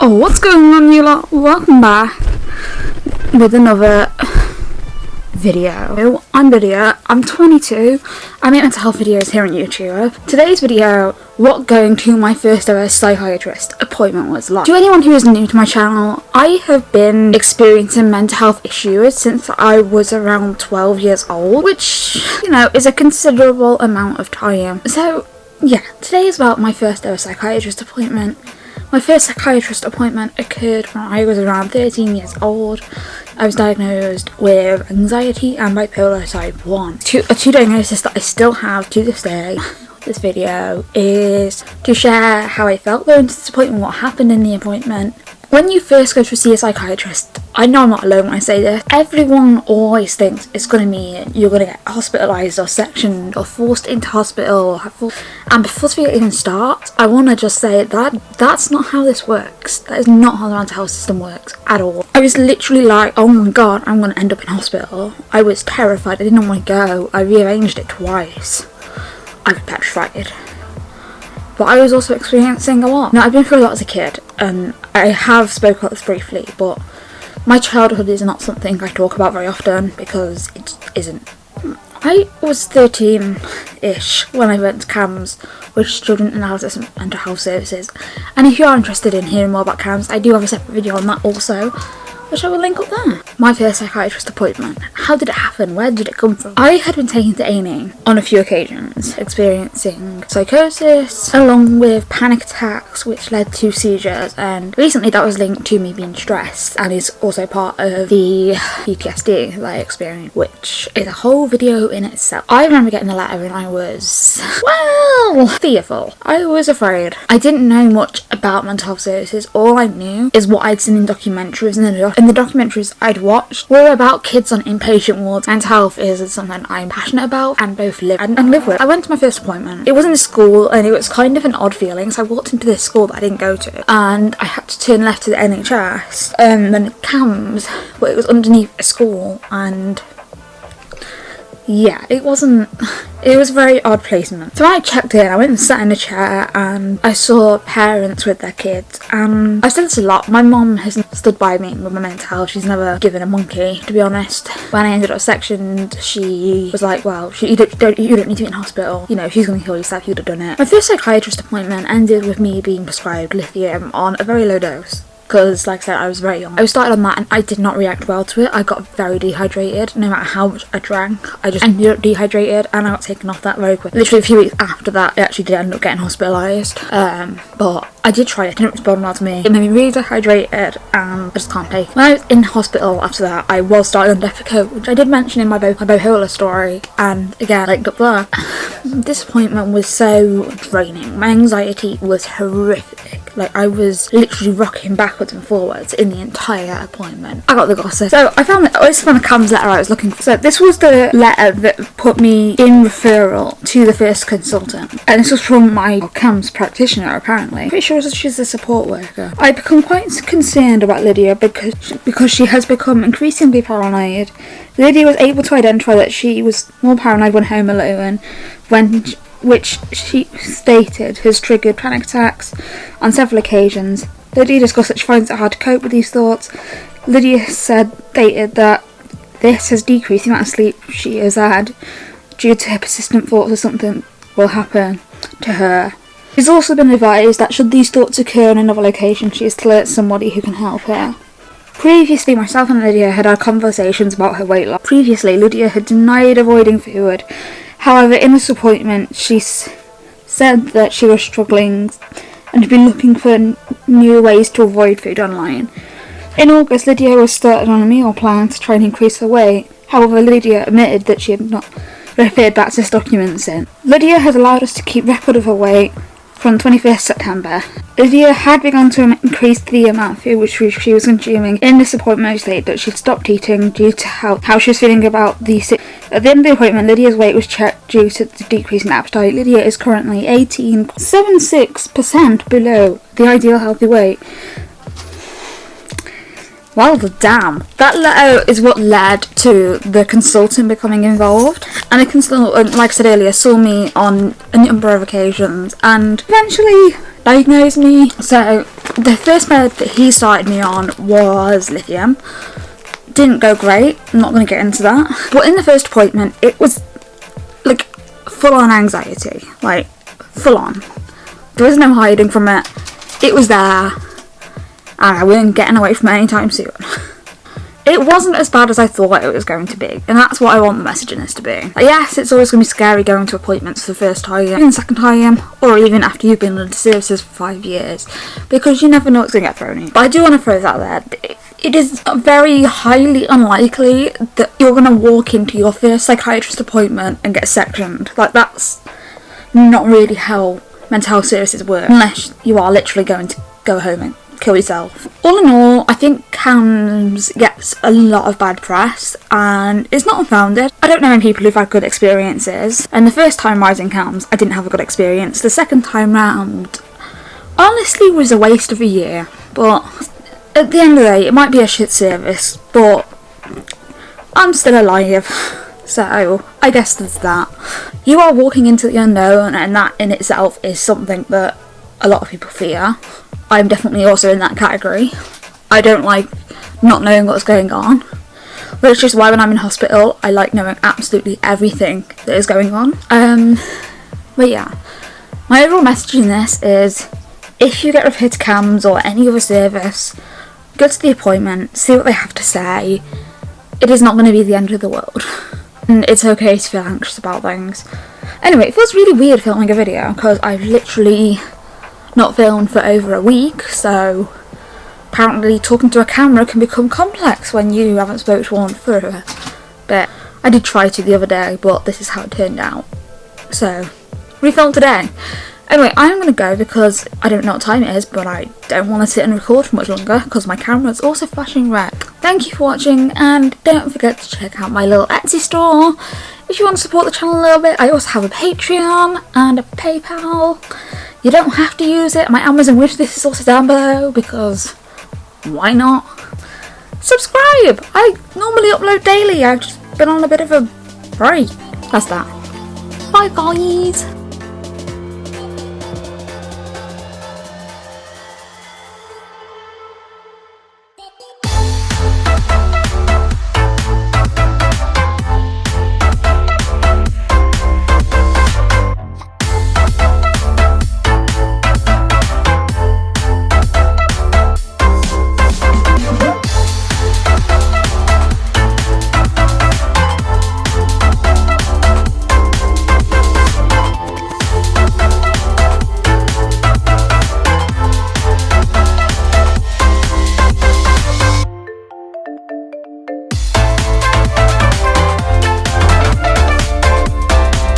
Oh, what's going on, you lot? Welcome back with another video. I'm Lydia, I'm 22, I make mental health videos here on YouTube. Today's video, what going to my first ever psychiatrist appointment was like. To anyone who is new to my channel, I have been experiencing mental health issues since I was around 12 years old, which, you know, is a considerable amount of time. So, yeah, today is about my first ever psychiatrist appointment. My first psychiatrist appointment occurred when I was around 13 years old. I was diagnosed with anxiety and bipolar type 1. Two, a two diagnosis that I still have to this day. This video is to share how I felt going to this appointment, what happened in the appointment, when you first go to see a psychiatrist, I know I'm not alone when I say this, everyone always thinks it's going to mean you're going to get hospitalised or sectioned or forced into hospital. and before we even start, I want to just say that that's not how this works. That is not how the mental health system works at all. I was literally like, oh my god, I'm going to end up in hospital. I was terrified. I didn't want to go. I rearranged it twice. I was petrified but I was also experiencing a lot. Now, I've been through a lot as a kid, and I have spoke about this briefly, but my childhood is not something I talk about very often because it isn't. I was 13-ish when I went to CAMHS, which is Child and Adolescent and Mental Health Services, and if you are interested in hearing more about CAMHS, I do have a separate video on that also, which I will link up there. My first psychiatrist appointment. How did it happen? Where did it come from? I had been taken to A&E on a few occasions, experiencing psychosis along with panic attacks which led to seizures and recently that was linked to me being stressed and is also part of the PTSD that I experienced which is a whole video in itself. I remember getting the letter and I was, well, fearful. I was afraid. I didn't know much about mental health services. All I knew is what I'd seen in documentaries and the and the documentaries I'd watched were about kids on inpatient wards. Mental health is something I'm passionate about and both live and, and live with. I went to my first appointment. It was in a school and it was kind of an odd feeling. So I walked into this school that I didn't go to and I had to turn left to the NHS um, and then CAMHS, but it was underneath a school and yeah, it wasn't, it was a very odd placement. So I checked in, I went and sat in a chair and I saw parents with their kids and I've said this a lot, my mom has stood by me with my mental health, she's never given a monkey to be honest. When I ended up sectioned, she was like, well, she, you, don't, don't, you don't need to be in hospital, you know, she's going to kill yourself, you'd have done it. My first psychiatrist appointment ended with me being prescribed lithium on a very low dose because like I said I was very young. I was started on that and I did not react well to it. I got very dehydrated no matter how much I drank. I just ended up dehydrated and I got taken off that very quick. Literally a few weeks after that I actually did end up getting hospitalised um, but I did try it, it didn't respond well to me. It made me really dehydrated and I just can't take it. When I was in hospital after that I was started on Depakote which I did mention in my, my bipolar story and again like up there. Disappointment was so draining. My anxiety was horrific. Like I was literally rocking backwards and forwards in the entire appointment. I got the gossip. So I found this the CAMHS letter I was looking for. So this was the letter that put me in referral to the first consultant. And this was from my CAMHS practitioner apparently. Pretty sure she's a support worker. I become quite concerned about Lydia because because she has become increasingly paranoid. Lydia was able to identify that she was more paranoid when home alone when which she stated has triggered panic attacks on several occasions. Lydia discussed that she finds it hard to cope with these thoughts. Lydia said stated that this has decreased the amount of sleep she has had due to her persistent thoughts of something will happen to her. She's also been advised that should these thoughts occur in another location, she is to alert somebody who can help her. Previously, myself and Lydia had had conversations about her weight loss. Previously, Lydia had denied avoiding food. However, in this appointment, she said that she was struggling and had been looking for new ways to avoid food online. In August, Lydia was started on a meal plan to try and increase her weight. However, Lydia admitted that she had not referred back to this document since. Lydia has allowed us to keep record of her weight from 21st September. Lydia had begun to increase the amount of food which she was consuming in this appointment state, but she stopped eating due to how, how she was feeling about the At the end of the appointment, Lydia's weight was checked due to the decrease in appetite. Lydia is currently 18.76% below the ideal healthy weight. Well, the damn. That letter is what led to the consultant becoming involved. And the consultant, um, like I said earlier, saw me on a number of occasions and eventually diagnosed me. So the first med that he started me on was lithium. Didn't go great. I'm not going to get into that. But in the first appointment, it was like full on anxiety. Like full on. There was no hiding from it. It was there. And I wasn't getting away from it anytime soon. it wasn't as bad as I thought it was going to be, and that's what I want the message in this to be. Yes, it's always going to be scary going to appointments for the first time, even second time, or even after you've been under services for five years, because you never know what's going to get thrown in. But I do want to throw that there. It is very highly unlikely that you're going to walk into your first psychiatrist appointment and get sectioned. Like, that's not really how mental health services work, unless you are literally going to go home and kill yourself. All in all, I think CAMHS gets a lot of bad press and it's not unfounded. I don't know many people who've had good experiences and the first time rising CAMHS I didn't have a good experience. The second time round honestly was a waste of a year but at the end of the day it might be a shit service but I'm still alive. So, I guess there's that. You are walking into the unknown, and that in itself is something that a lot of people fear. I'm definitely also in that category. I don't like not knowing what's going on. Which is why when I'm in hospital, I like knowing absolutely everything that is going on. Um, but yeah, my overall message in this is if you get referred to CAMHS or any other service, go to the appointment, see what they have to say. It is not going to be the end of the world. And it's okay to feel anxious about things. Anyway, it feels really weird filming a video because I've literally not filmed for over a week, so apparently talking to a camera can become complex when you haven't spoke to one for a bit. I did try to the other day, but this is how it turned out. So, refilm today. Anyway, I'm going to go because I don't know what time it is, but I don't want to sit and record for much longer because my camera is also flashing red. Thank you for watching and don't forget to check out my little Etsy store. If you want to support the channel a little bit, I also have a Patreon and a PayPal. You don't have to use it. My Amazon wishlist is also down below because why not? Subscribe! I normally upload daily. I've just been on a bit of a break. That's that. Bye guys!